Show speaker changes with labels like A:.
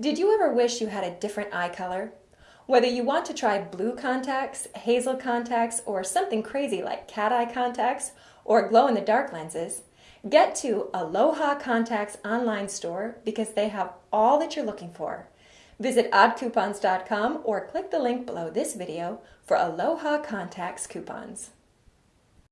A: Did you ever wish you had a different eye color? Whether you want to try blue contacts, hazel contacts, or something crazy like cat eye contacts, or glow in the dark lenses, get to Aloha Contacts online store because they have all that you're looking for. Visit oddcoupons.com or click the link below this video for Aloha Contacts coupons.